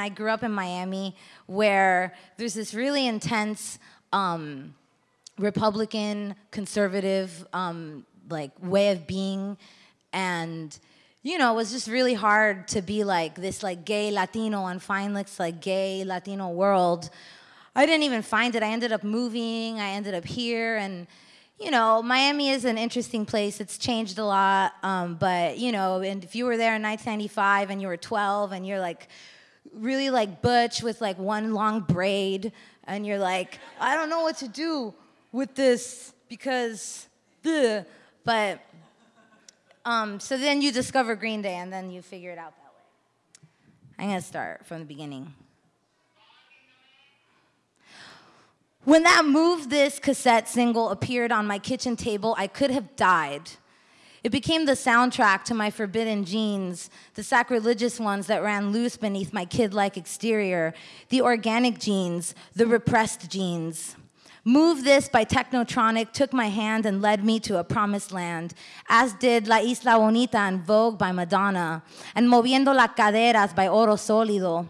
and I grew up in Miami, where there's this really intense um, Republican, conservative, um, like way of being, and you know, it was just really hard to be like this like gay Latino and find this like gay Latino world. I didn't even find it. I ended up moving. I ended up here, and you know, Miami is an interesting place. It's changed a lot, um, but you know, and if you were there in 1995 and you were 12 and you're like really like butch with like one long braid, and you're like, I don't know what to do with this because, ugh. but um, so then you discover Green Day and then you figure it out that way. I'm gonna start from the beginning. When that Move This cassette single appeared on my kitchen table, I could have died. It became the soundtrack to my forbidden genes, the sacrilegious ones that ran loose beneath my kid like exterior, the organic genes, the repressed genes. Move This by Technotronic took my hand and led me to a promised land, as did La Isla Bonita and Vogue by Madonna, and Moviendo las Caderas by Oro Solido.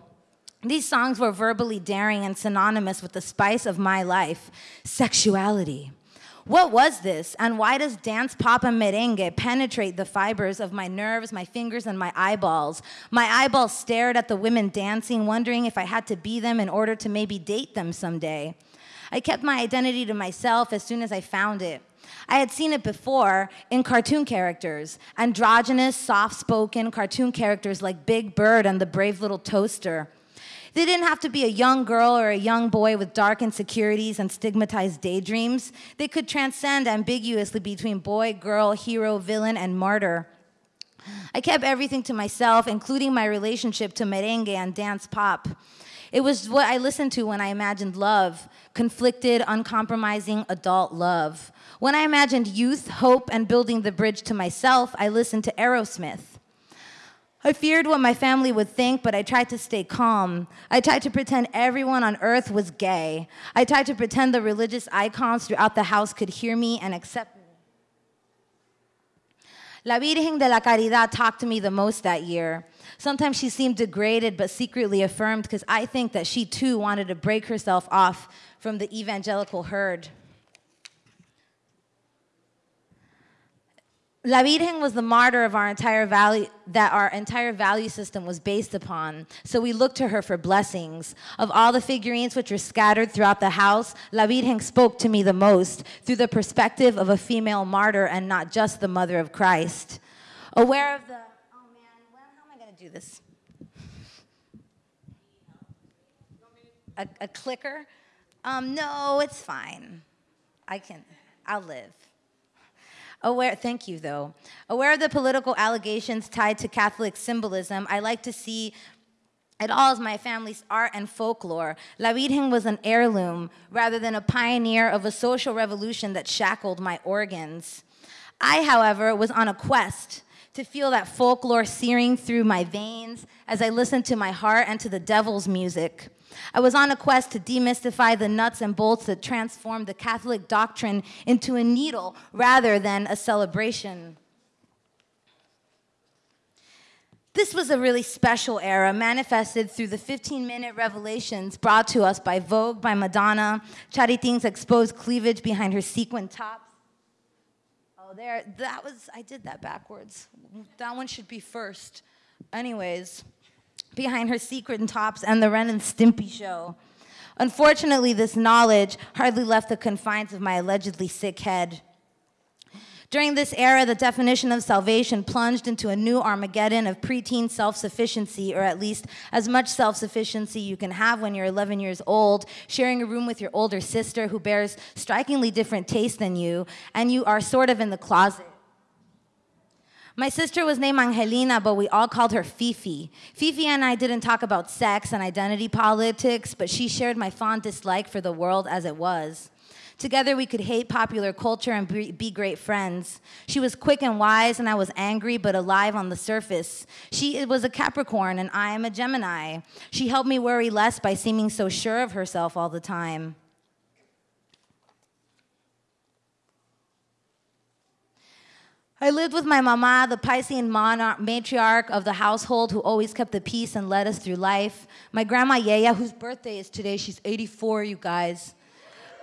These songs were verbally daring and synonymous with the spice of my life sexuality. What was this, and why does dance pop and merengue penetrate the fibers of my nerves, my fingers, and my eyeballs? My eyeballs stared at the women dancing, wondering if I had to be them in order to maybe date them someday. I kept my identity to myself as soon as I found it. I had seen it before in cartoon characters, androgynous, soft spoken cartoon characters like Big Bird and the Brave Little Toaster. They didn't have to be a young girl or a young boy with dark insecurities and stigmatized daydreams. They could transcend ambiguously between boy, girl, hero, villain, and martyr. I kept everything to myself, including my relationship to merengue and dance pop. It was what I listened to when I imagined love conflicted, uncompromising adult love. When I imagined youth, hope, and building the bridge to myself, I listened to Aerosmith. I feared what my family would think, but I tried to stay calm. I tried to pretend everyone on earth was gay. I tried to pretend the religious icons throughout the house could hear me and accept me. La Virgen de la Caridad talked to me the most that year. Sometimes she seemed degraded but secretly affirmed because I think that she too wanted to break herself off from the evangelical herd. La Virgen was the martyr of our entire value, that our entire value system was based upon. So we looked to her for blessings. Of all the figurines which were scattered throughout the house, La Virgen spoke to me the most through the perspective of a female martyr and not just the mother of Christ. Aware of the, oh man, well, how am I gonna do this? A, a clicker? Um, no, it's fine. I can, I'll live. Aware, thank you though. Aware of the political allegations tied to Catholic symbolism, I like to see it all as my family's art and folklore. La Virgen was an heirloom rather than a pioneer of a social revolution that shackled my organs. I, however, was on a quest to feel that folklore searing through my veins as I listened to my heart and to the devil's music. I was on a quest to demystify the nuts and bolts that transformed the Catholic doctrine into a needle rather than a celebration. This was a really special era manifested through the 15 minute revelations brought to us by Vogue by Madonna, Charytín's exposed cleavage behind her sequin tops. Oh, there, that was, I did that backwards. That one should be first. Anyways behind her secret and tops and the Ren and Stimpy show. Unfortunately, this knowledge hardly left the confines of my allegedly sick head. During this era, the definition of salvation plunged into a new Armageddon of preteen self sufficiency, or at least as much self sufficiency you can have when you're 11 years old, sharing a room with your older sister who bears strikingly different tastes than you, and you are sort of in the closet. My sister was named Angelina, but we all called her Fifi. Fifi and I didn't talk about sex and identity politics, but she shared my fond dislike for the world as it was. Together, we could hate popular culture and be great friends. She was quick and wise, and I was angry but alive on the surface. She was a Capricorn, and I am a Gemini. She helped me worry less by seeming so sure of herself all the time. I lived with my mama, the Piscean monarch, matriarch of the household who always kept the peace and led us through life. My grandma Yeya, whose birthday is today, she's 84, you guys.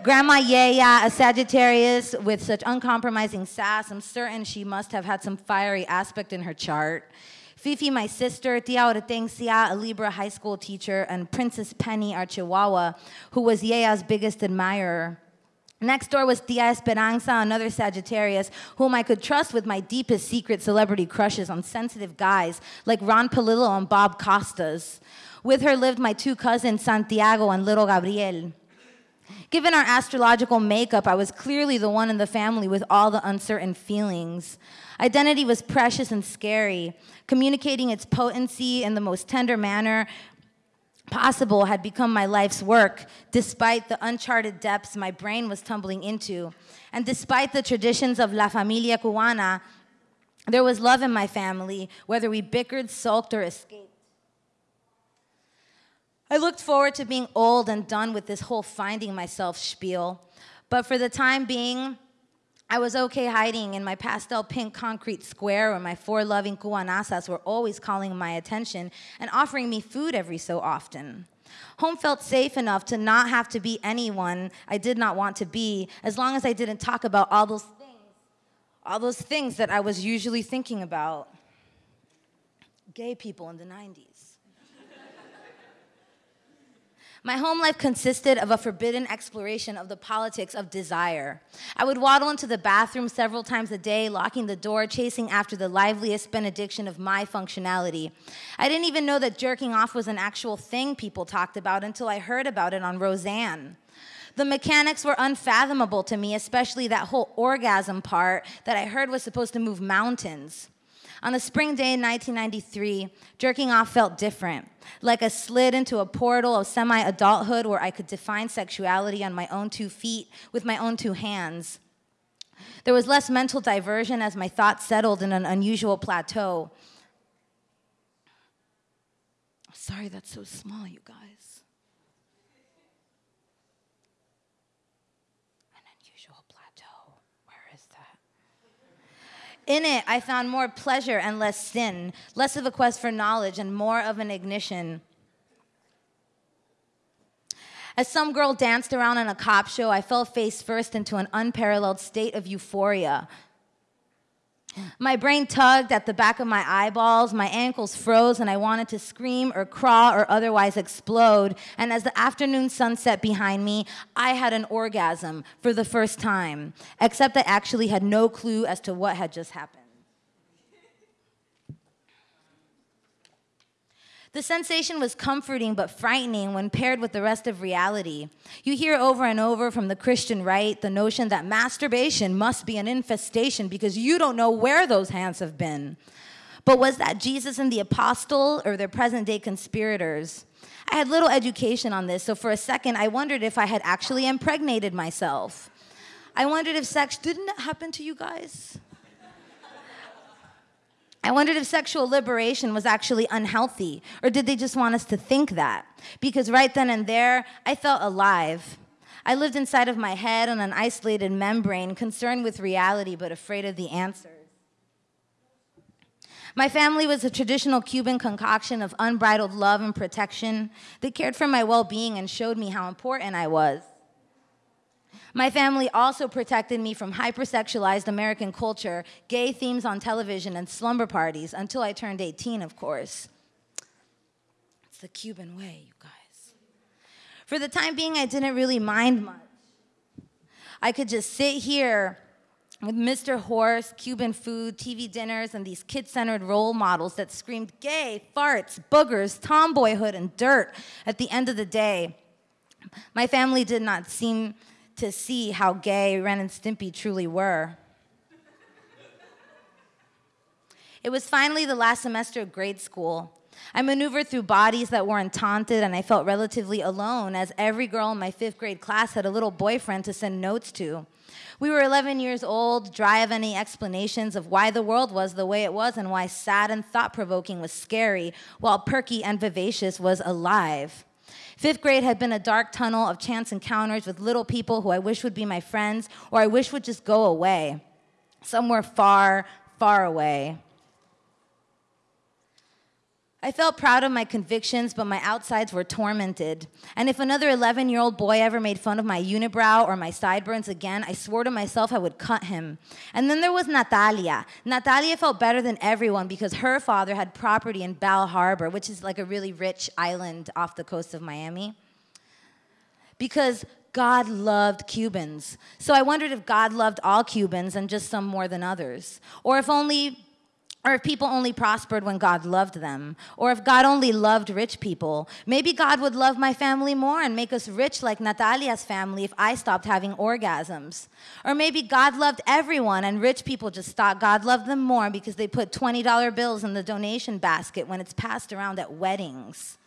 Grandma Yeya, a Sagittarius with such uncompromising sass, I'm certain she must have had some fiery aspect in her chart. Fifi, my sister, Tia Hortensia, a Libra high school teacher, and Princess Penny, our Chihuahua, who was Yeya's biggest admirer. Next door was Tia Esperanza, another Sagittarius, whom I could trust with my deepest secret celebrity crushes on sensitive guys like Ron Palillo and Bob Costas. With her lived my two cousins, Santiago and little Gabriel. Given our astrological makeup, I was clearly the one in the family with all the uncertain feelings. Identity was precious and scary. Communicating its potency in the most tender manner possible had become my life's work, despite the uncharted depths my brain was tumbling into. And despite the traditions of La Familia Cubana, there was love in my family, whether we bickered, sulked, or escaped. I looked forward to being old and done with this whole finding myself spiel. But for the time being, I was okay hiding in my pastel pink concrete square where my four loving cuanasas were always calling my attention and offering me food every so often. Home felt safe enough to not have to be anyone I did not want to be as long as I didn't talk about all those things, all those things that I was usually thinking about. Gay people in the 90s. My home life consisted of a forbidden exploration of the politics of desire. I would waddle into the bathroom several times a day, locking the door, chasing after the liveliest benediction of my functionality. I didn't even know that jerking off was an actual thing people talked about until I heard about it on Roseanne. The mechanics were unfathomable to me, especially that whole orgasm part that I heard was supposed to move mountains. On a spring day in 1993, jerking off felt different, like a slid into a portal of semi adulthood where I could define sexuality on my own two feet with my own two hands. There was less mental diversion as my thoughts settled in an unusual plateau. Sorry, that's so small, you guys. In it, I found more pleasure and less sin, less of a quest for knowledge and more of an ignition. As some girl danced around on a cop show, I fell face first into an unparalleled state of euphoria. My brain tugged at the back of my eyeballs, my ankles froze, and I wanted to scream or crawl or otherwise explode. And as the afternoon sun set behind me, I had an orgasm for the first time, except I actually had no clue as to what had just happened. The sensation was comforting but frightening when paired with the rest of reality. You hear over and over from the Christian right the notion that masturbation must be an infestation because you don't know where those hands have been. But was that Jesus and the apostle or their present day conspirators? I had little education on this, so for a second I wondered if I had actually impregnated myself. I wondered if sex didn't happen to you guys. I wondered if sexual liberation was actually unhealthy, or did they just want us to think that? Because right then and there, I felt alive. I lived inside of my head on an isolated membrane, concerned with reality but afraid of the answers. My family was a traditional Cuban concoction of unbridled love and protection. They cared for my well being and showed me how important I was. My family also protected me from hypersexualized American culture, gay themes on television, and slumber parties until I turned 18, of course. It's the Cuban way, you guys. For the time being, I didn't really mind much. I could just sit here with Mr. Horse, Cuban food, TV dinners, and these kid centered role models that screamed gay, farts, boogers, tomboyhood, and dirt at the end of the day. My family did not seem to see how gay Ren and Stimpy truly were. It was finally the last semester of grade school. I maneuvered through bodies that weren't taunted, and I felt relatively alone, as every girl in my fifth grade class had a little boyfriend to send notes to. We were 11 years old, dry of any explanations of why the world was the way it was and why sad and thought provoking was scary, while perky and vivacious was alive. Fifth grade had been a dark tunnel of chance encounters with little people who I wish would be my friends or I wish would just go away. Somewhere far, far away. I felt proud of my convictions, but my outsides were tormented. And if another 11 year old boy ever made fun of my unibrow or my sideburns again, I swore to myself I would cut him. And then there was Natalia. Natalia felt better than everyone because her father had property in Bal Harbour, which is like a really rich island off the coast of Miami. Because God loved Cubans. So I wondered if God loved all Cubans and just some more than others. Or if only or if people only prospered when God loved them, or if God only loved rich people. Maybe God would love my family more and make us rich like Natalia's family if I stopped having orgasms. Or maybe God loved everyone and rich people just thought God loved them more because they put $20 bills in the donation basket when it's passed around at weddings.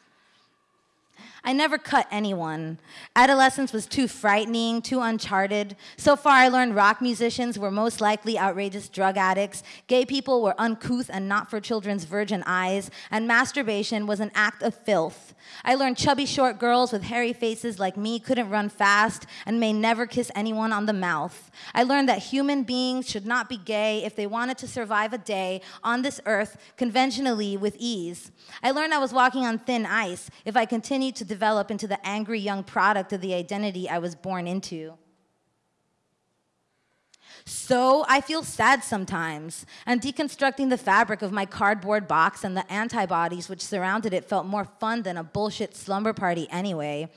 I never cut anyone. Adolescence was too frightening, too uncharted. So far, I learned rock musicians were most likely outrageous drug addicts, gay people were uncouth and not for children's virgin eyes, and masturbation was an act of filth. I learned chubby short girls with hairy faces like me couldn't run fast and may never kiss anyone on the mouth. I learned that human beings should not be gay if they wanted to survive a day on this earth conventionally with ease. I learned I was walking on thin ice if I continued to develop into the angry young product of the identity I was born into. So I feel sad sometimes, and deconstructing the fabric of my cardboard box and the antibodies which surrounded it felt more fun than a bullshit slumber party anyway.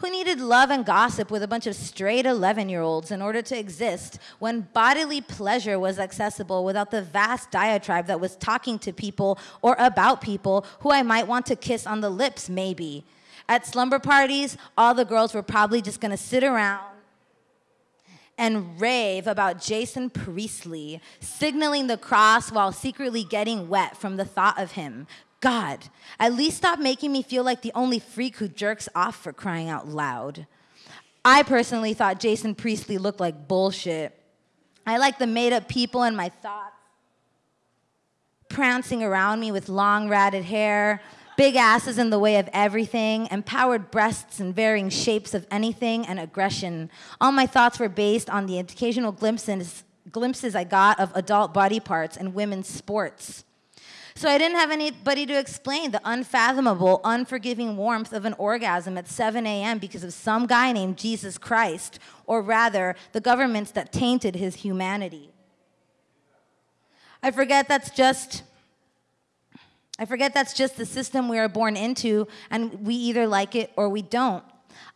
Who needed love and gossip with a bunch of straight 11 year olds in order to exist when bodily pleasure was accessible without the vast diatribe that was talking to people or about people who I might want to kiss on the lips, maybe? At slumber parties, all the girls were probably just gonna sit around and rave about Jason Priestley, signaling the cross while secretly getting wet from the thought of him. God, at least stop making me feel like the only freak who jerks off for crying out loud. I personally thought Jason Priestley looked like bullshit. I like the made up people in my thoughts, prancing around me with long ratted hair, big asses in the way of everything, empowered breasts in varying shapes of anything, and aggression. All my thoughts were based on the occasional glimpses, glimpses I got of adult body parts and women's sports. So I didn't have anybody to explain the unfathomable, unforgiving warmth of an orgasm at 7 a.m. because of some guy named Jesus Christ, or rather, the governments that tainted his humanity. I forget that's just I forget that's just the system we are born into, and we either like it or we don't.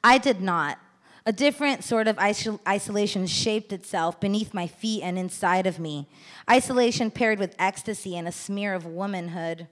I did not. A different sort of isol- isolation shaped itself beneath my feet and inside of me. Isolation paired with ecstasy and a smear of womanhood.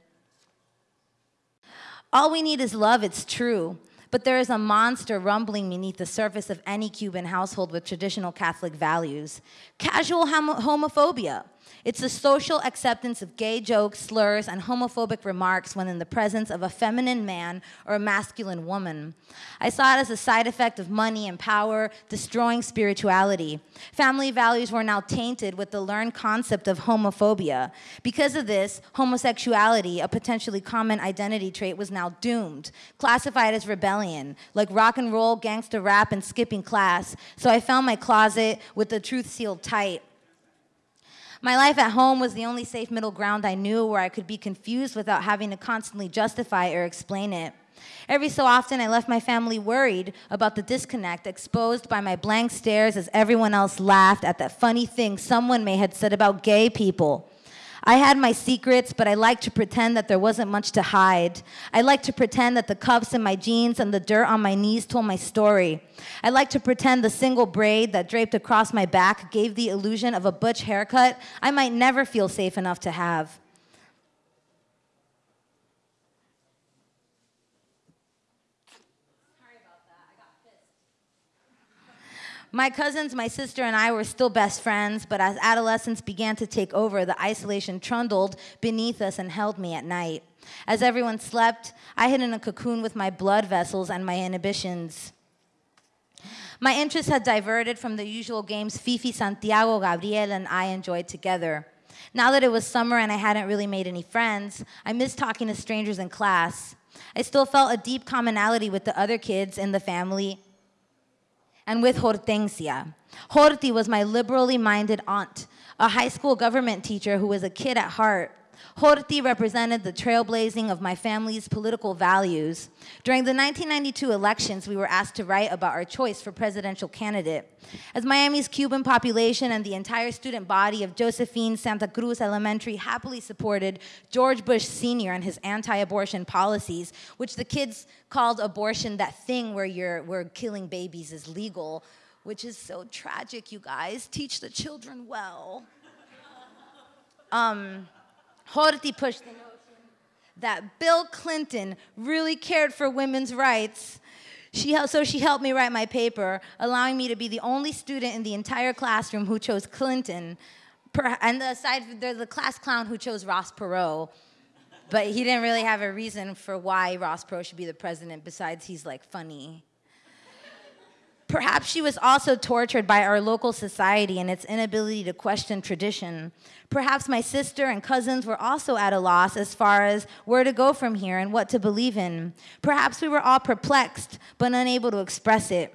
All we need is love, it's true. But there is a monster rumbling beneath the surface of any Cuban household with traditional Catholic values casual homo- homophobia. It's the social acceptance of gay jokes, slurs, and homophobic remarks when in the presence of a feminine man or a masculine woman. I saw it as a side effect of money and power destroying spirituality. Family values were now tainted with the learned concept of homophobia. Because of this, homosexuality, a potentially common identity trait, was now doomed, classified as rebellion, like rock and roll, gangster rap, and skipping class. So I found my closet with the truth sealed tight. My life at home was the only safe middle ground I knew where I could be confused without having to constantly justify or explain it. Every so often, I left my family worried about the disconnect exposed by my blank stares as everyone else laughed at that funny thing someone may had said about gay people. I had my secrets, but I liked to pretend that there wasn't much to hide. I liked to pretend that the cuffs in my jeans and the dirt on my knees told my story. I liked to pretend the single braid that draped across my back gave the illusion of a butch haircut I might never feel safe enough to have. My cousins, my sister, and I were still best friends, but as adolescence began to take over, the isolation trundled beneath us and held me at night. As everyone slept, I hid in a cocoon with my blood vessels and my inhibitions. My interests had diverted from the usual games Fifi, Santiago, Gabriel, and I enjoyed together. Now that it was summer and I hadn't really made any friends, I missed talking to strangers in class. I still felt a deep commonality with the other kids in the family and with Hortensia. Horti was my liberally minded aunt, a high school government teacher who was a kid at heart Horti represented the trailblazing of my family's political values. During the 1992 elections, we were asked to write about our choice for presidential candidate. As Miami's Cuban population and the entire student body of Josephine Santa Cruz Elementary happily supported George Bush Sr. and his anti-abortion policies, which the kids called abortion that thing where you're where killing babies is legal, which is so tragic, you guys. Teach the children well. Um, Horti pushed the notion that Bill Clinton really cared for women's rights. She, so she helped me write my paper, allowing me to be the only student in the entire classroom who chose Clinton. And aside, there's the class clown who chose Ross Perot. But he didn't really have a reason for why Ross Perot should be the president, besides he's like funny. Perhaps she was also tortured by our local society and its inability to question tradition. Perhaps my sister and cousins were also at a loss as far as where to go from here and what to believe in. Perhaps we were all perplexed but unable to express it.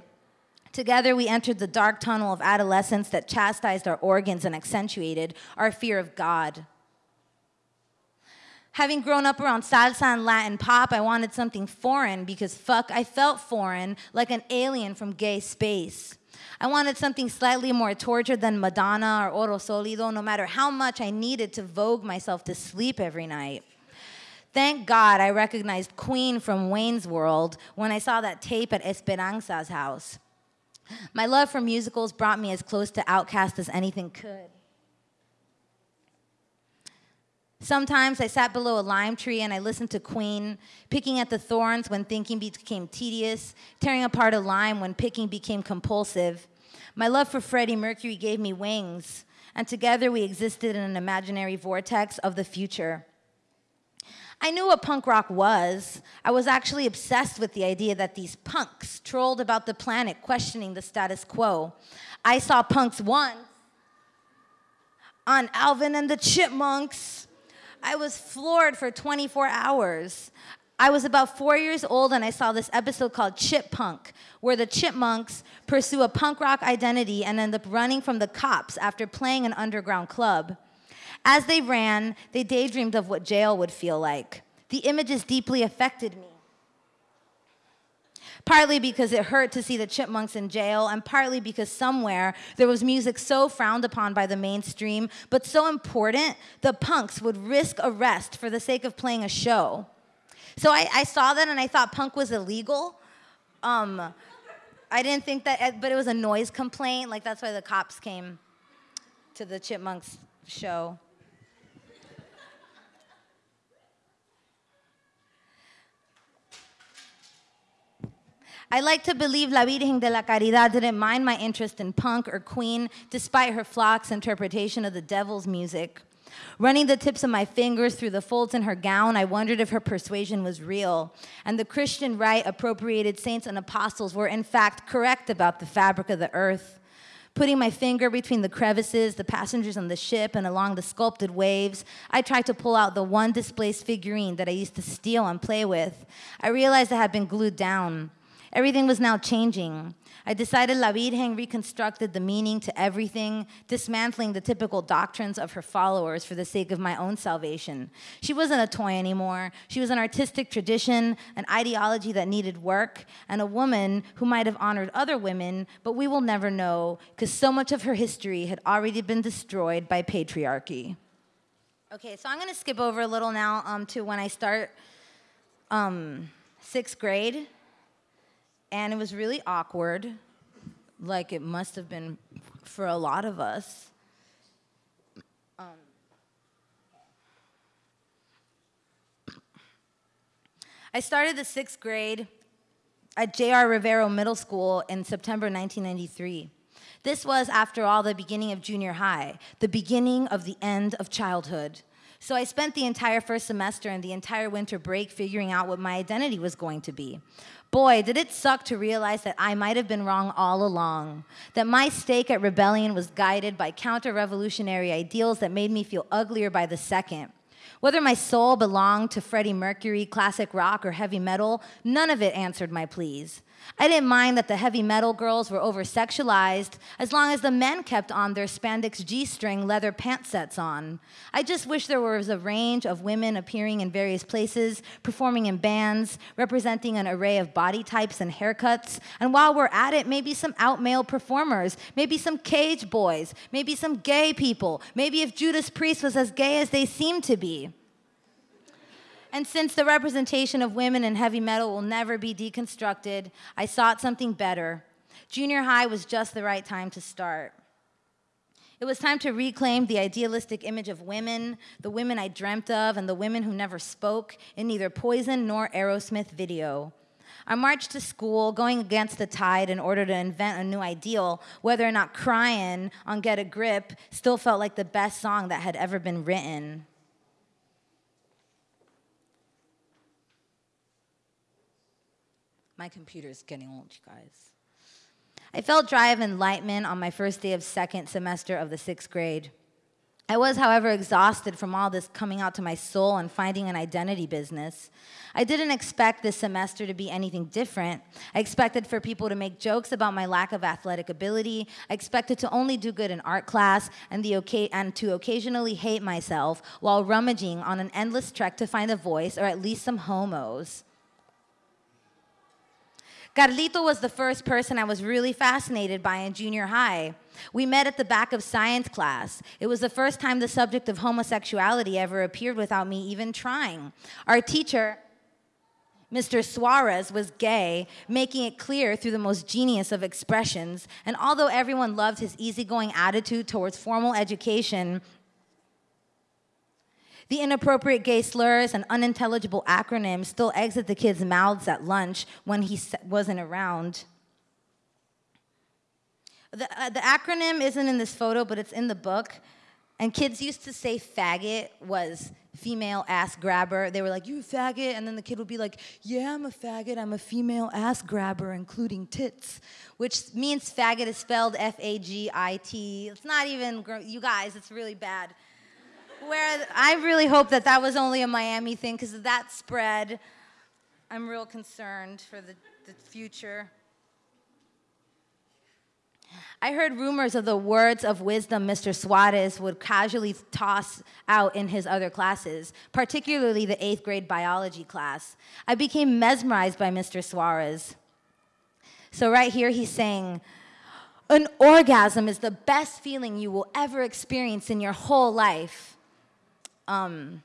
Together, we entered the dark tunnel of adolescence that chastised our organs and accentuated our fear of God. Having grown up around salsa and Latin pop, I wanted something foreign because fuck, I felt foreign, like an alien from gay space. I wanted something slightly more tortured than Madonna or Oro Solido, no matter how much I needed to vogue myself to sleep every night. Thank God I recognized Queen from Wayne's World when I saw that tape at Esperanza's house. My love for musicals brought me as close to OutKast as anything could. Sometimes I sat below a lime tree and I listened to Queen, picking at the thorns when thinking became tedious, tearing apart a lime when picking became compulsive. My love for Freddie Mercury gave me wings, and together we existed in an imaginary vortex of the future. I knew what punk rock was. I was actually obsessed with the idea that these punks trolled about the planet, questioning the status quo. I saw punks once on Alvin and the Chipmunks. I was floored for 24 hours. I was about four years old and I saw this episode called Chip Punk, where the chipmunks pursue a punk rock identity and end up running from the cops after playing an underground club. As they ran, they daydreamed of what jail would feel like. The images deeply affected me partly because it hurt to see the chipmunks in jail, and partly because somewhere there was music so frowned upon by the mainstream, but so important, the punks would risk arrest for the sake of playing a show. So I, I saw that and I thought punk was illegal. Um, I didn't think that, but it was a noise complaint. Like that's why the cops came to the Chipmunks show. I like to believe La Virgen de la Caridad didn't mind my interest in punk or Queen, despite her flock's interpretation of the devil's music. Running the tips of my fingers through the folds in her gown, I wondered if her persuasion was real. And the Christian right appropriated saints and apostles were, in fact, correct about the fabric of the earth. Putting my finger between the crevices, the passengers on the ship, and along the sculpted waves, I tried to pull out the one displaced figurine that I used to steal and play with. I realized I had been glued down. Everything was now changing. I decided La Virgen reconstructed the meaning to everything, dismantling the typical doctrines of her followers for the sake of my own salvation. She wasn't a toy anymore. She was an artistic tradition, an ideology that needed work, and a woman who might have honored other women, but we will never know because so much of her history had already been destroyed by patriarchy. Okay, so I'm going to skip over a little now um, to when I start um, sixth grade and it was really awkward, like it must have been for a lot of us. Um, I started the sixth grade at J.R. Rivero Middle School in September 1993. This was, after all, the beginning of junior high, the beginning of the end of childhood. So I spent the entire first semester and the entire winter break figuring out what my identity was going to be. Boy, did it suck to realize that I might have been wrong all along, that my stake at rebellion was guided by counter revolutionary ideals that made me feel uglier by the second. Whether my soul belonged to Freddie Mercury, classic rock, or heavy metal, none of it answered my pleas. I didn't mind that the heavy metal girls were over sexualized as long as the men kept on their spandex G string leather pant sets on. I just wish there was a range of women appearing in various places, performing in bands, representing an array of body types and haircuts. And while we're at it, maybe some out male performers, maybe some cage boys, maybe some gay people, maybe if Judas Priest was as gay as they seem to be. And since the representation of women in heavy metal will never be deconstructed, I sought something better. Junior high was just the right time to start. It was time to reclaim the idealistic image of women, the women I dreamt of, and the women who never spoke in neither Poison nor Aerosmith video. I marched to school, going against the tide in order to invent a new ideal, whether or not crying on Get a Grip still felt like the best song that had ever been written. My computer is getting old, you guys. I felt dry of enlightenment on my first day of second semester of the sixth grade. I was, however, exhausted from all this coming out to my soul and finding an identity business. I didn't expect this semester to be anything different. I expected for people to make jokes about my lack of athletic ability. I expected to only do good in art class and, the okay and to occasionally hate myself while rummaging on an endless trek to find a voice or at least some homos. Carlito was the first person I was really fascinated by in junior high. We met at the back of science class. It was the first time the subject of homosexuality ever appeared without me even trying. Our teacher, Mr. Suarez was gay, making it clear through the most genius of expressions. And although everyone loved his easygoing attitude towards formal education, the inappropriate gay slurs and unintelligible acronyms still exit the kids' mouths at lunch when he wasn't around. The, uh, the acronym isn't in this photo, but it's in the book. And kids used to say faggot was female ass grabber. They were like, You faggot? And then the kid would be like, Yeah, I'm a faggot. I'm a female ass grabber, including tits, which means faggot is spelled F A G I T. It's not even, you guys, it's really bad where I really hope that that was only a Miami thing because that spread. I'm real concerned for the, the future. I heard rumors of the words of wisdom Mr. Suarez would casually toss out in his other classes, particularly the eighth grade biology class. I became mesmerized by Mr. Suarez. So, right here, he's saying, An orgasm is the best feeling you will ever experience in your whole life. Um,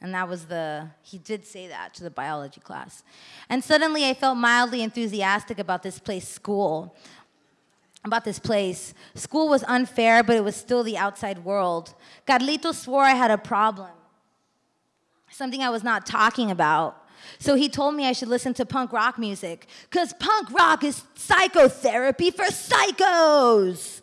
and that was the, he did say that to the biology class. And suddenly I felt mildly enthusiastic about this place, school. About this place. School was unfair, but it was still the outside world. Carlito swore I had a problem, something I was not talking about. So he told me I should listen to punk rock music, because punk rock is psychotherapy for psychos.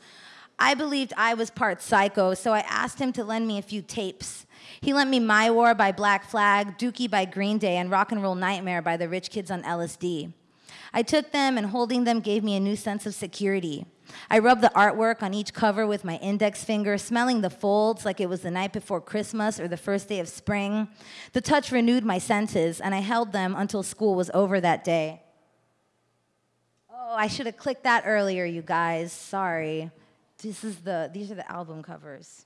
I believed I was part psycho, so I asked him to lend me a few tapes. He lent me My War by Black Flag, Dookie by Green Day, and Rock and Roll Nightmare by the Rich Kids on LSD. I took them, and holding them gave me a new sense of security. I rubbed the artwork on each cover with my index finger, smelling the folds like it was the night before Christmas or the first day of spring. The touch renewed my senses, and I held them until school was over that day. Oh, I should have clicked that earlier, you guys. Sorry. This is the, these are the album covers.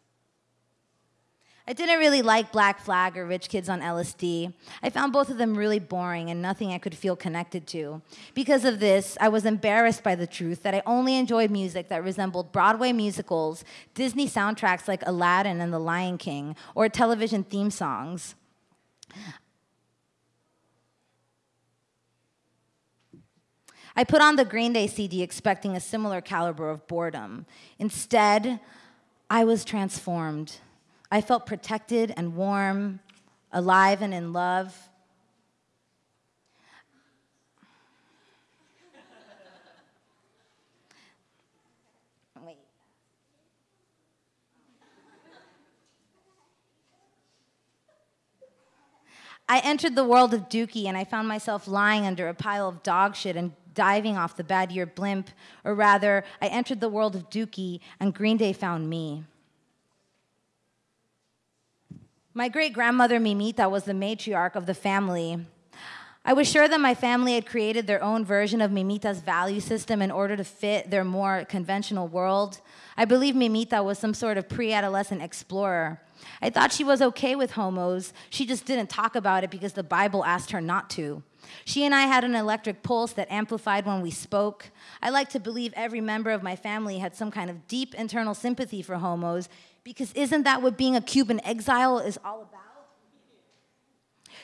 I didn't really like Black Flag or Rich Kids on LSD. I found both of them really boring and nothing I could feel connected to. Because of this, I was embarrassed by the truth that I only enjoyed music that resembled Broadway musicals, Disney soundtracks like Aladdin and The Lion King, or television theme songs. I put on the Green Day CD expecting a similar caliber of boredom. Instead, I was transformed. I felt protected and warm, alive and in love. I entered the world of Dookie and I found myself lying under a pile of dog shit and diving off the bad year blimp, or rather, I entered the world of Dookie and Green Day found me. My great grandmother Mimita was the matriarch of the family. I was sure that my family had created their own version of Mimita's value system in order to fit their more conventional world. I believe Mimita was some sort of pre adolescent explorer. I thought she was okay with homos, she just didn't talk about it because the Bible asked her not to. She and I had an electric pulse that amplified when we spoke. I like to believe every member of my family had some kind of deep internal sympathy for homos because isn't that what being a Cuban exile is all about?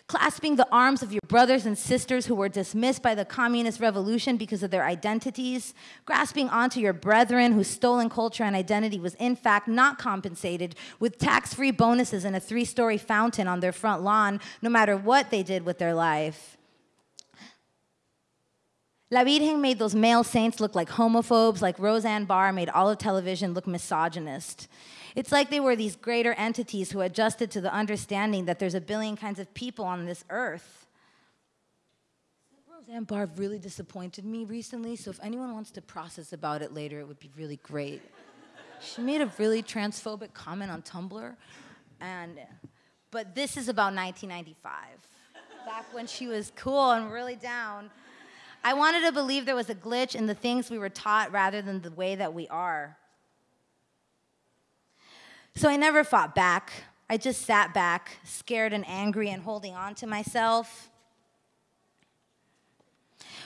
Clasping the arms of your brothers and sisters who were dismissed by the communist revolution because of their identities, grasping onto your brethren whose stolen culture and identity was in fact not compensated with tax free bonuses and a three story fountain on their front lawn, no matter what they did with their life. La Virgen made those male saints look like homophobes, like Roseanne Barr made all of television look misogynist. It's like they were these greater entities who adjusted to the understanding that there's a billion kinds of people on this earth. Roseanne Barr really disappointed me recently, so if anyone wants to process about it later, it would be really great. she made a really transphobic comment on Tumblr, and but this is about 1995, back when she was cool and really down. I wanted to believe there was a glitch in the things we were taught rather than the way that we are. So I never fought back. I just sat back, scared and angry and holding on to myself.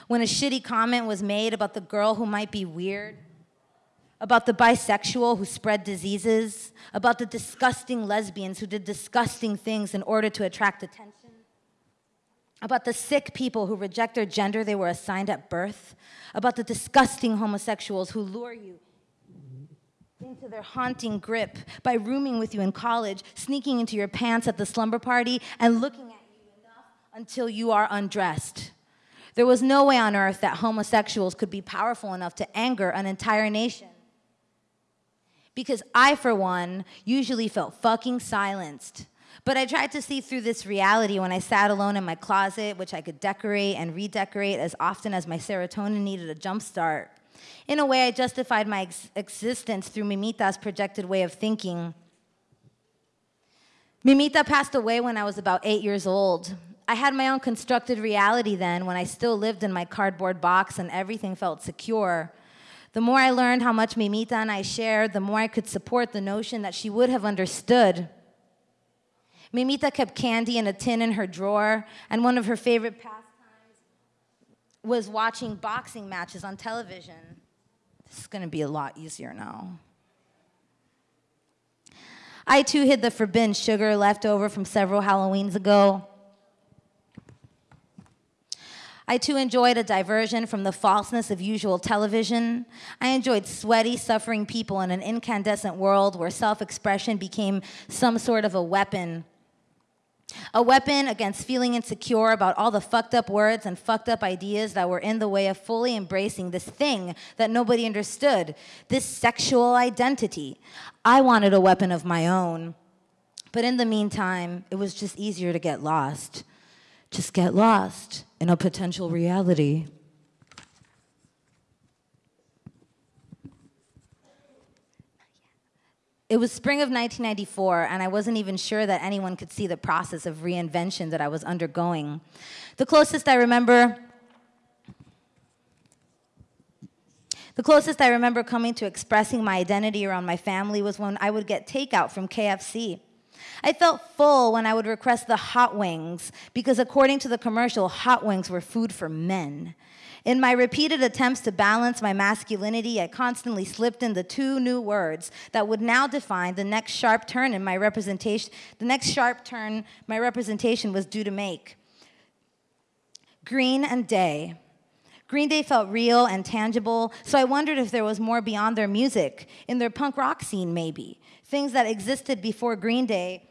When a shitty comment was made about the girl who might be weird, about the bisexual who spread diseases, about the disgusting lesbians who did disgusting things in order to attract attention about the sick people who reject their gender they were assigned at birth, about the disgusting homosexuals who lure you into their haunting grip by rooming with you in college, sneaking into your pants at the slumber party, and looking at you enough until you are undressed. There was no way on earth that homosexuals could be powerful enough to anger an entire nation. Because I, for one, usually felt fucking silenced but I tried to see through this reality when I sat alone in my closet, which I could decorate and redecorate as often as my serotonin needed a jump start. In a way, I justified my ex- existence through Mimita's projected way of thinking. Mimita passed away when I was about eight years old. I had my own constructed reality then when I still lived in my cardboard box and everything felt secure. The more I learned how much Mimita and I shared, the more I could support the notion that she would have understood. Mimita kept candy in a tin in her drawer, and one of her favorite pastimes was watching boxing matches on television. This is going to be a lot easier now. I too hid the forbidden sugar left over from several Halloweens ago. I too enjoyed a diversion from the falseness of usual television. I enjoyed sweaty, suffering people in an incandescent world where self expression became some sort of a weapon a weapon against feeling insecure about all the fucked up words and fucked up ideas that were in the way of fully embracing this thing that nobody understood, this sexual identity. I wanted a weapon of my own. But in the meantime, it was just easier to get lost. Just get lost in a potential reality. It was spring of 1994, and I wasn't even sure that anyone could see the process of reinvention that I was undergoing. The closest I remember The closest I remember coming to expressing my identity around my family was when I would get takeout from KFC. I felt full when I would request the hot wings because, according to the commercial, hot wings were food for men. In my repeated attempts to balance my masculinity, I constantly slipped in the two new words that would now define the next sharp turn in my representation, the next sharp turn my representation was due to make. Green and day. Green Day felt real and tangible, so I wondered if there was more beyond their music, in their punk rock scene, maybe. Things that existed before Green Day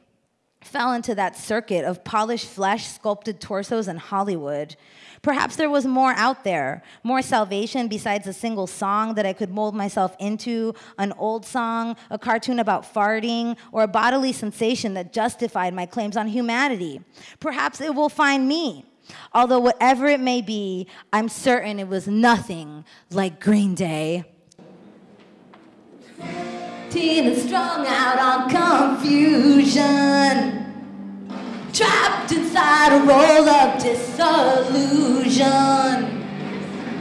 fell into that circuit of polished flesh, sculpted torsos, and Hollywood. Perhaps there was more out there, more salvation besides a single song that I could mold myself into, an old song, a cartoon about farting, or a bodily sensation that justified my claims on humanity. Perhaps it will find me. Although, whatever it may be, I'm certain it was nothing like Green Day. Is strung out on confusion. trapped inside a role of disillusion.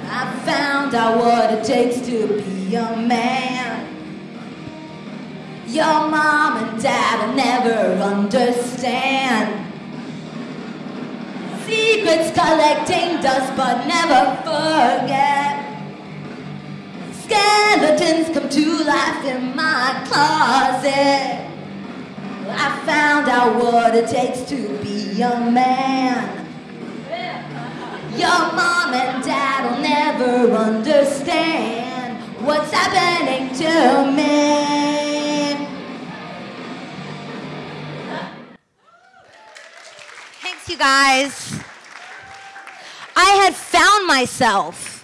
I found out what it takes to be a man. Your mom and dad will never understand. Secrets collecting dust but never forget. Skeletons come to life in my closet. I found out what it takes to be a man. Your mom and dad will never understand what's happening to me. Thanks, you guys. I had found myself.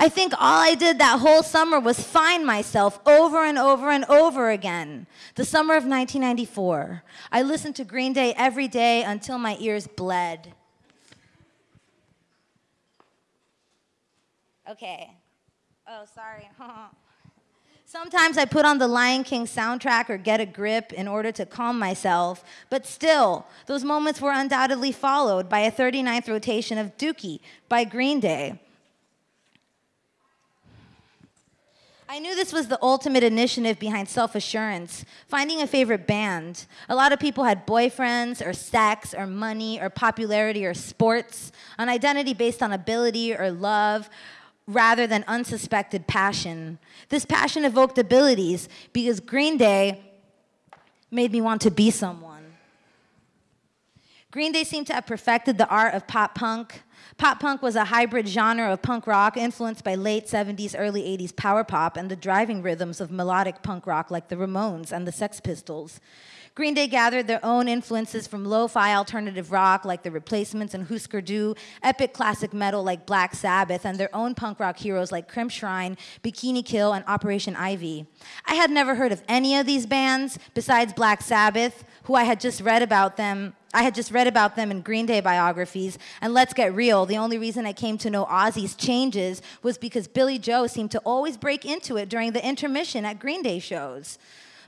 I think all I did that whole summer was find myself over and over and over again. The summer of 1994. I listened to Green Day every day until my ears bled. Okay. Oh, sorry. Sometimes I put on the Lion King soundtrack or get a grip in order to calm myself, but still, those moments were undoubtedly followed by a 39th rotation of Dookie by Green Day. I knew this was the ultimate initiative behind self assurance, finding a favorite band. A lot of people had boyfriends, or sex, or money, or popularity, or sports, an identity based on ability or love rather than unsuspected passion. This passion evoked abilities because Green Day made me want to be someone. Green Day seemed to have perfected the art of pop punk, Pop punk was a hybrid genre of punk rock influenced by late 70s, early 80s power pop and the driving rhythms of melodic punk rock like the Ramones and the Sex Pistols. Green Day gathered their own influences from lo-fi alternative rock like The Replacements and Husker Du, epic classic metal like Black Sabbath, and their own punk rock heroes like Crimpshrine, Bikini Kill, and Operation Ivy. I had never heard of any of these bands besides Black Sabbath, who I had just read about them I had just read about them in Green Day biographies, and let's get real, the only reason I came to know Ozzy's changes was because Billie Joe seemed to always break into it during the intermission at Green Day shows.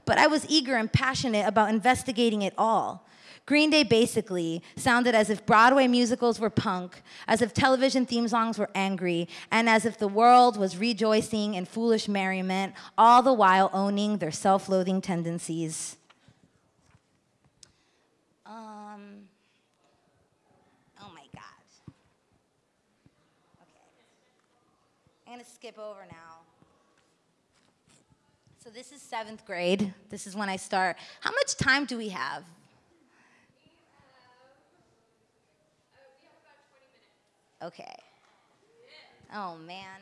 But I was eager and passionate about investigating it all. Green Day basically sounded as if Broadway musicals were punk, as if television theme songs were angry, and as if the world was rejoicing in foolish merriment, all the while owning their self loathing tendencies. I'm going to skip over now. So this is seventh grade. This is when I start. How much time do we have? Okay. Oh, man.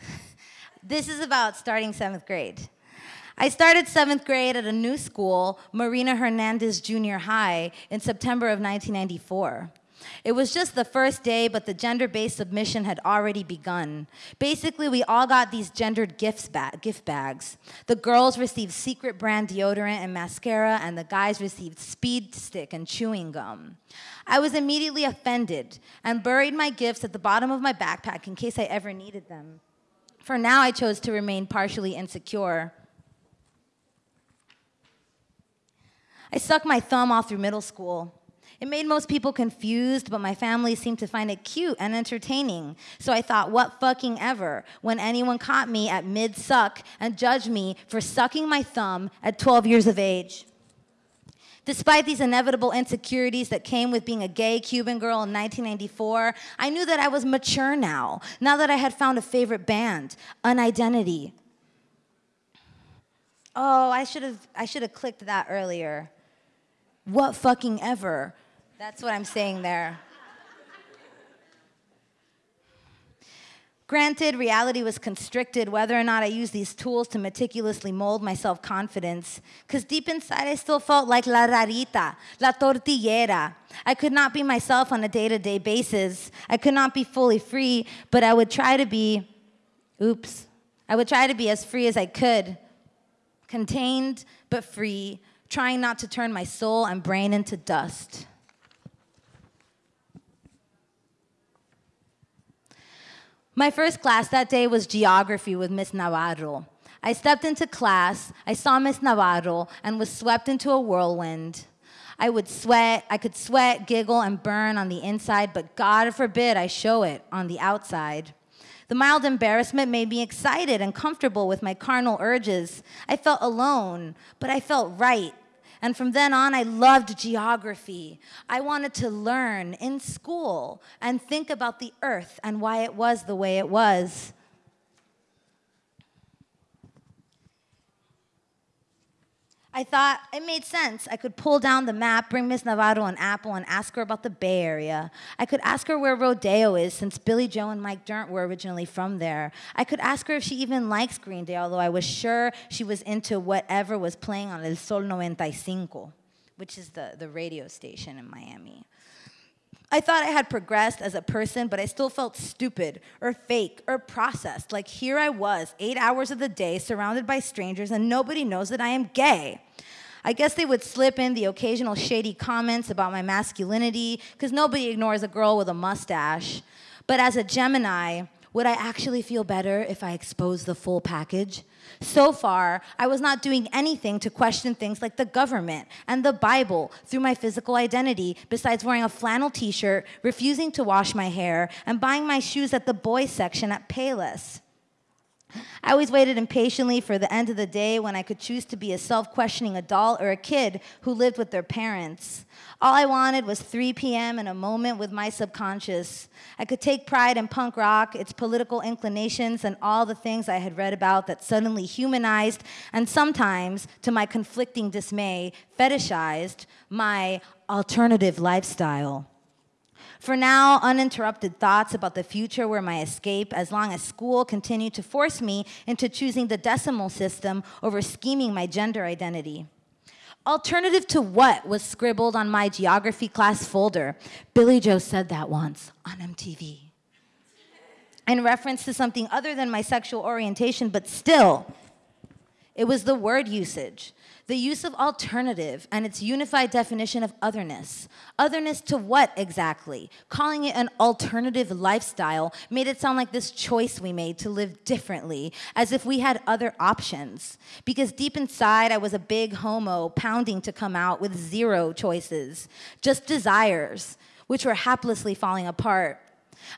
this is about starting seventh grade. I started seventh grade at a new school, Marina Hernandez Junior High, in September of 1994. It was just the first day, but the gender based submission had already begun. Basically, we all got these gendered gifts ba- gift bags. The girls received secret brand deodorant and mascara, and the guys received speed stick and chewing gum. I was immediately offended and buried my gifts at the bottom of my backpack in case I ever needed them. For now, I chose to remain partially insecure. I sucked my thumb all through middle school. It made most people confused, but my family seemed to find it cute and entertaining. So I thought, what fucking ever, when anyone caught me at mid suck and judged me for sucking my thumb at 12 years of age. Despite these inevitable insecurities that came with being a gay Cuban girl in 1994, I knew that I was mature now, now that I had found a favorite band, an identity. Oh, I should have I should have clicked that earlier. What fucking ever? That's what I'm saying there. Granted, reality was constricted whether or not I used these tools to meticulously mold my self confidence, because deep inside I still felt like la rarita, la tortillera. I could not be myself on a day to day basis. I could not be fully free, but I would try to be, oops, I would try to be as free as I could, contained but free, trying not to turn my soul and brain into dust. My first class that day was geography with Miss Navarro. I stepped into class, I saw Miss Navarro, and was swept into a whirlwind. I would sweat, I could sweat, giggle, and burn on the inside, but God forbid I show it on the outside. The mild embarrassment made me excited and comfortable with my carnal urges. I felt alone, but I felt right. And from then on, I loved geography. I wanted to learn in school and think about the earth and why it was the way it was. I thought it made sense. I could pull down the map, bring Miss Navarro an apple, and ask her about the Bay Area. I could ask her where Rodeo is, since Billie Joe and Mike Dirnt were originally from there. I could ask her if she even likes Green Day, although I was sure she was into whatever was playing on El Sol 95, which is the, the radio station in Miami. I thought I had progressed as a person, but I still felt stupid or fake or processed. Like here I was, eight hours of the day, surrounded by strangers, and nobody knows that I am gay. I guess they would slip in the occasional shady comments about my masculinity, because nobody ignores a girl with a mustache. But as a Gemini, would I actually feel better if I exposed the full package? So far, I was not doing anything to question things like the government and the Bible through my physical identity, besides wearing a flannel t shirt, refusing to wash my hair, and buying my shoes at the boys section at Payless. I always waited impatiently for the end of the day when I could choose to be a self questioning adult or a kid who lived with their parents. All I wanted was 3 p.m. and a moment with my subconscious. I could take pride in punk rock, its political inclinations, and all the things I had read about that suddenly humanized and sometimes, to my conflicting dismay, fetishized my alternative lifestyle. For now, uninterrupted thoughts about the future were my escape as long as school continued to force me into choosing the decimal system over scheming my gender identity. Alternative to what was scribbled on my geography class folder? Billie Joe said that once on MTV. In reference to something other than my sexual orientation, but still, it was the word usage the use of alternative and its unified definition of otherness. Otherness to what exactly? Calling it an alternative lifestyle made it sound like this choice we made to live differently, as if we had other options. Because deep inside, I was a big homo pounding to come out with zero choices, just desires, which were haplessly falling apart.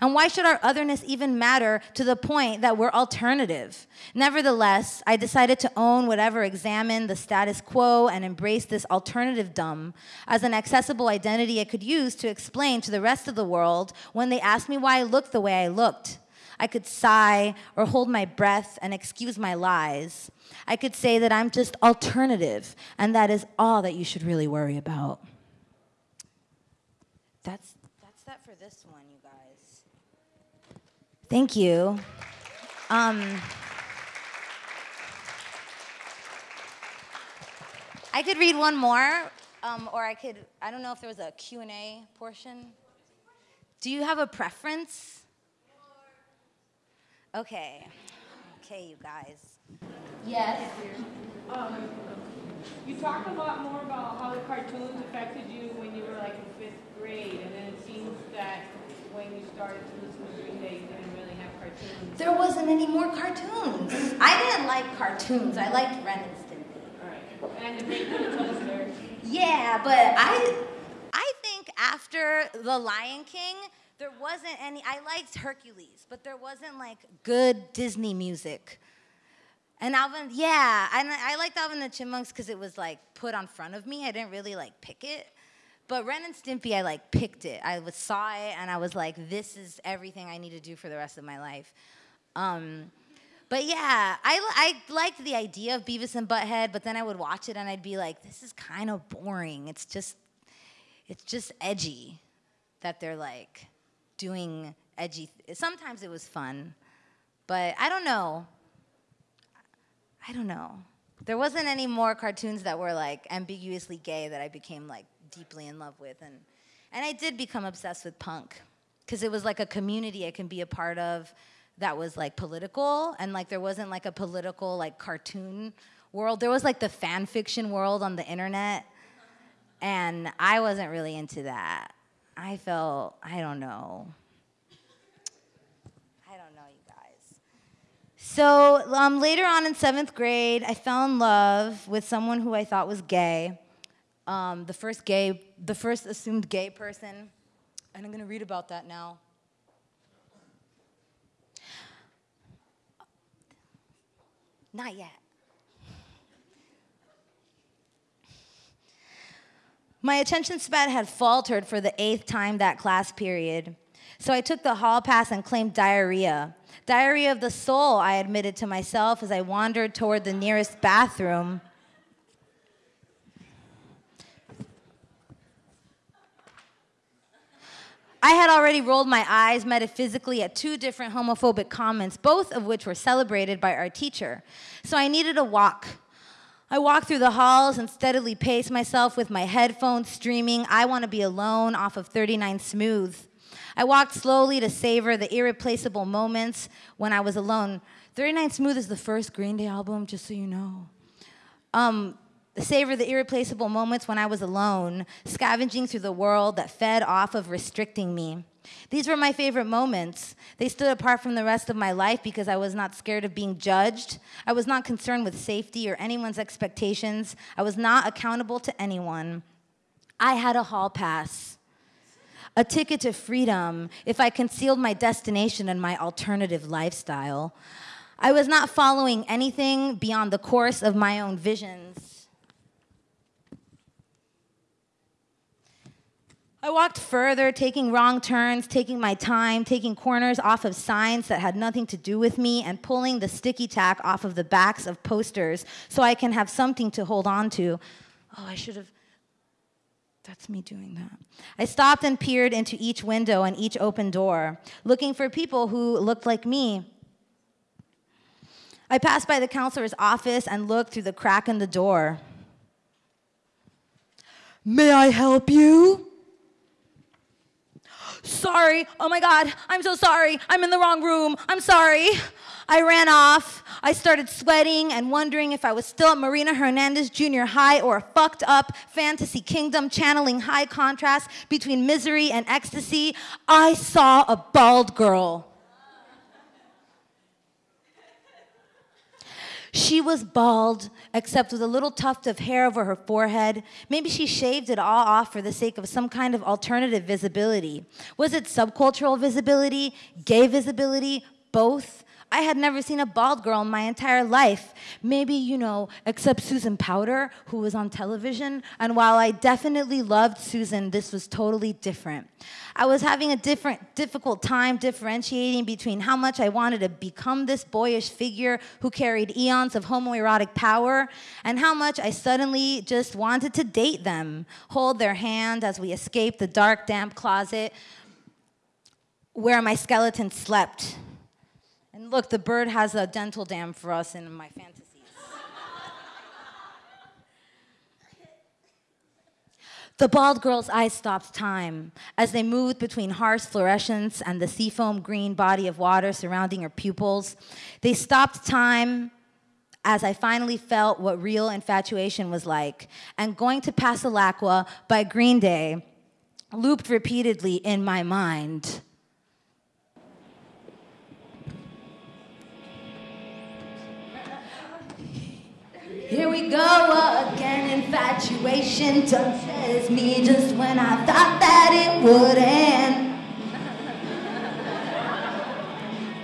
And why should our otherness even matter to the point that we're alternative? Nevertheless, I decided to own whatever examined the status quo and embrace this alternative dumb as an accessible identity I could use to explain to the rest of the world when they asked me why I looked the way I looked. I could sigh or hold my breath and excuse my lies. I could say that I'm just alternative, and that is all that you should really worry about. That's, that's that for this one. Thank you. Um, I could read one more, um, or I could, I don't know if there was a Q&A portion. Do you have a preference? Okay. Okay, you guys. Yes. Um, you talked a lot more about how the cartoons affected you when you were like in fifth grade, and then it seems that when you started to listen to Green Day, you didn't really have cartoons. There wasn't any more cartoons. I didn't like cartoons. I liked Ren and Stimpy. All right. And the Toaster. Yeah, but I, I think after The Lion King, there wasn't any. I liked Hercules, but there wasn't like good Disney music. And Alvin, yeah, and I liked Alvin and the Chipmunks because it was like put on front of me. I didn't really like pick it. But Ren and Stimpy, I like picked it. I was, saw it and I was like, this is everything I need to do for the rest of my life. Um, but yeah, I, I liked the idea of Beavis and Butthead, but then I would watch it and I'd be like, this is kind of boring. It's just, it's just edgy that they're like doing edgy. Th- Sometimes it was fun, but I don't know. I don't know. There wasn't any more cartoons that were like ambiguously gay that I became like deeply in love with and and I did become obsessed with punk because it was like a community I can be a part of that was like political and like there wasn't like a political like cartoon world. There was like the fan fiction world on the internet and I wasn't really into that. I felt I don't know. I don't know, you guys. So um, later on in seventh grade, I fell in love with someone who I thought was gay. Um, the first gay, the first assumed gay person, and I'm to read about that now. Not yet. My attention span had faltered for the eighth time that class period. So I took the hall pass and claimed diarrhea. Diarrhea of the soul, I admitted to myself as I wandered toward the nearest bathroom. I had already rolled my eyes metaphysically at two different homophobic comments, both of which were celebrated by our teacher. So I needed a walk. I walked through the halls and steadily paced myself with my headphones streaming I Want to Be Alone off of 39 Smooth. I walked slowly to savor the irreplaceable moments when I was alone. 39 Smooth is the first Green Day album, just so you know. Um, savor the irreplaceable moments when I was alone, scavenging through the world that fed off of restricting me. These were my favorite moments. They stood apart from the rest of my life because I was not scared of being judged. I was not concerned with safety or anyone's expectations. I was not accountable to anyone. I had a hall pass, a ticket to freedom if I concealed my destination and my alternative lifestyle. I was not following anything beyond the course of my own visions. I walked further, taking wrong turns, taking my time, taking corners off of signs that had nothing to do with me, and pulling the sticky tack off of the backs of posters so I can have something to hold on to. Oh, I should have. That's me doing that. I stopped and peered into each window and each open door, looking for people who looked like me. I passed by the counselor's office and looked through the crack in the door. May I help you? Sorry. Oh my God. I'm so sorry. I'm in the wrong room. I'm sorry. I ran off. I started sweating and wondering if I was still at Marina Hernandez Junior High or a fucked up fantasy kingdom channeling high contrast between misery and ecstasy. I saw a bald girl. She was bald, except with a little tuft of hair over her forehead. Maybe she shaved it all off for the sake of some kind of alternative visibility. Was it subcultural visibility, gay visibility, both? I had never seen a bald girl in my entire life. Maybe, you know, except Susan Powter, who was on television. And while I definitely loved Susan, this was totally different. I was having a different, difficult time differentiating between how much I wanted to become this boyish figure who carried eons of homoerotic power and how much I suddenly just wanted to date them, hold their hand as we escaped the dark, damp closet where my skeleton slept. Look, the bird has a dental dam for us in my fantasies. The bald girl's eyes stopped time as they moved between harsh fluorescence and the seafoam green body of water surrounding her pupils. They stopped time as I finally felt what real infatuation was like. And going to Pasalacqua by Green Day looped repeatedly in my mind. Here we go again, infatuation touches me just when I thought that it would end.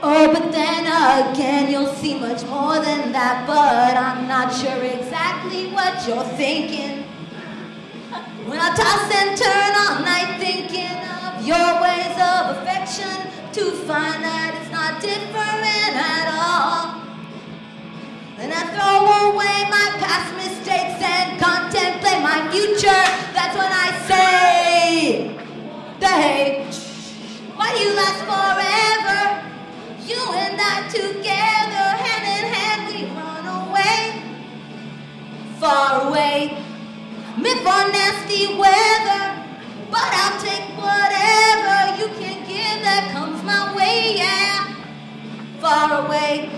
Oh, but then again, you'll see much more than that, but I'm not sure exactly what you're thinking. When I toss and turn all night thinking of your ways of affection to find that it's not different at all. And I throw away my past mistakes and contemplate my future. That's when I say, hey, why do you last forever? You and I together, hand in hand, we run away, far away, meant for nasty weather. But I'll take whatever you can give that comes my way, yeah, far away.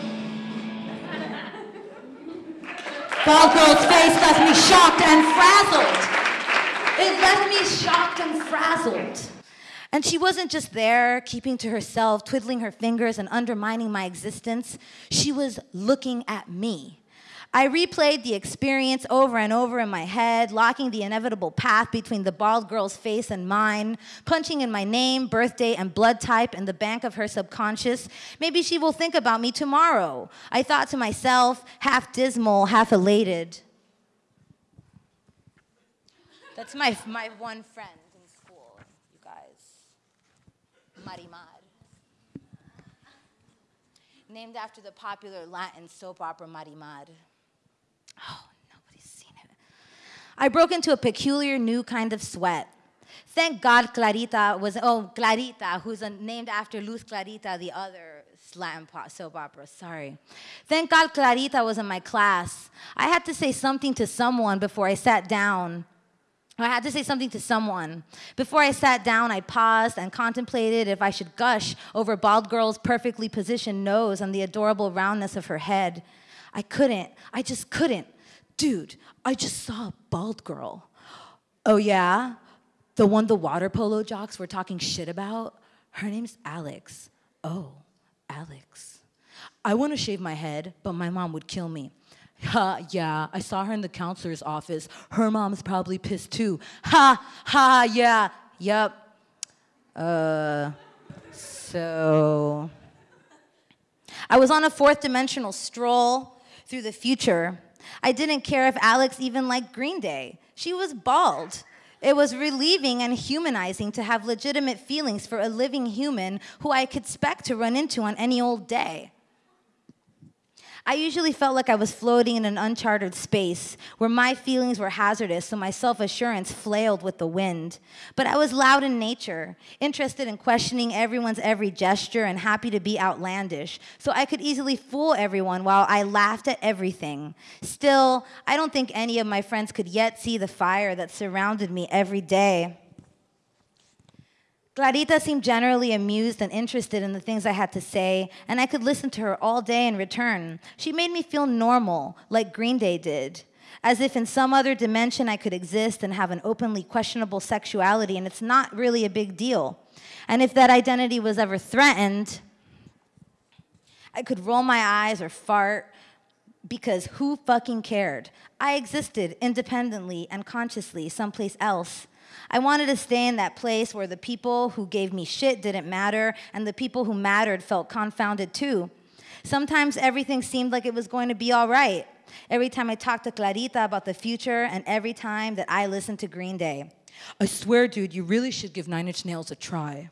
Girl's face left me shocked and frazzled. It left me shocked and frazzled. And she wasn't just there, keeping to herself, twiddling her fingers, and undermining my existence. She was looking at me. I replayed the experience over and over in my head, locking the inevitable path between the bald girl's face and mine, punching in my name, birthday, and blood type in the bank of her subconscious. Maybe she will think about me tomorrow. I thought to myself, half dismal, half elated. That's my, my one friend in school, you guys. Marimar. Named after the popular Latin soap opera Marimar. Oh, nobody's seen it. I broke into a peculiar new kind of sweat. Thank God Clarita was, oh, Clarita, who's named after Luz Clarita, the other Latin soap opera, sorry. Thank God Clarita was in my class. I had to say something to someone before I sat down. I had to say something to someone. Before I sat down, I paused and contemplated if I should gush over Bald Girl's perfectly positioned nose and the adorable roundness of her head. I couldn't. I just couldn't. Dude, I just saw a bald girl. Oh, yeah? The one the water polo jocks were talking shit about? Her name's Alex. Oh, Alex. I want to shave my head, but my mom would kill me. Ha, yeah, I saw her in the counselor's office. Her mom's probably pissed too. Ha, ha, yeah, yep. Uh, so. I was on a fourth dimensional stroll through the future. I didn't care if Alex even liked Green Day. She was bald. It was relieving and humanizing to have legitimate feelings for a living human who I could expect to run into on any old day. I usually felt like I was floating in an uncharted space where my feelings were hazardous, so my self assurance flailed with the wind. But I was loud in nature, interested in questioning everyone's every gesture and happy to be outlandish, so I could easily fool everyone while I laughed at everything. Still, I don't think any of my friends could yet see the fire that surrounded me every day. Clarita seemed generally amused and interested in the things I had to say, and I could listen to her all day in return. She made me feel normal, like Green Day did, as if in some other dimension I could exist and have an openly questionable sexuality, and it's not really a big deal. And if that identity was ever threatened, I could roll my eyes or fart because who fucking cared? I existed independently and consciously someplace else. I wanted to stay in that place where the people who gave me shit didn't matter and the people who mattered felt confounded too. Sometimes everything seemed like it was going to be all right. Every time I talked to Clarita about the future and every time that I listened to Green Day. I swear, dude, you really should give Nine Inch Nails a try.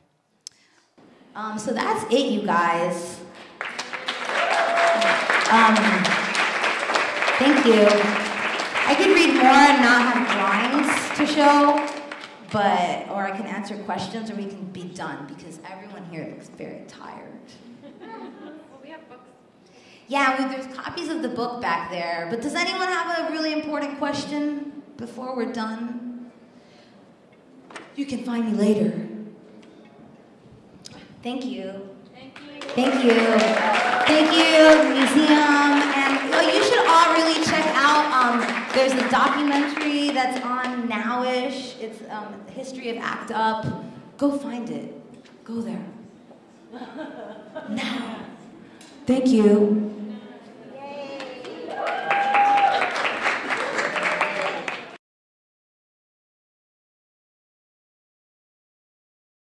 Um, so that's it, you guys. Um, thank you. I could read more and not have drawings to show but or I can answer questions, or we can be done because everyone here looks very tired. well, we have books. Yeah, we, there's copies of the book back there. But does anyone have a really important question before we're done? You can find me later. Thank you. Thank you. Thank you. Thank you, museum. And oh, you should all really check out, um, there's a documentary that's on Nowish. It's um, History of ACT UP. Go find it. Go there. now. Thank you.